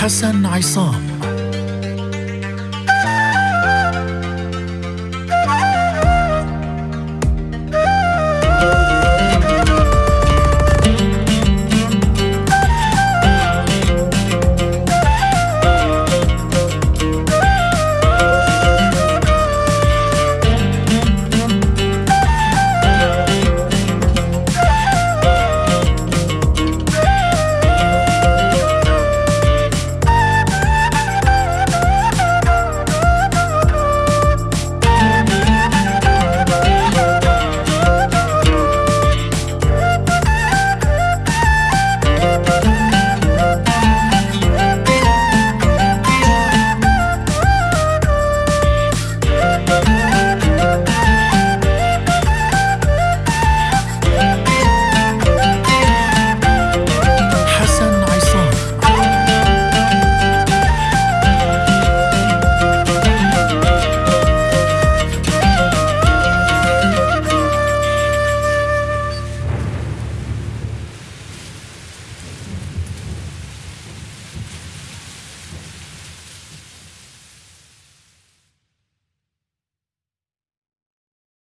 حسن عصام.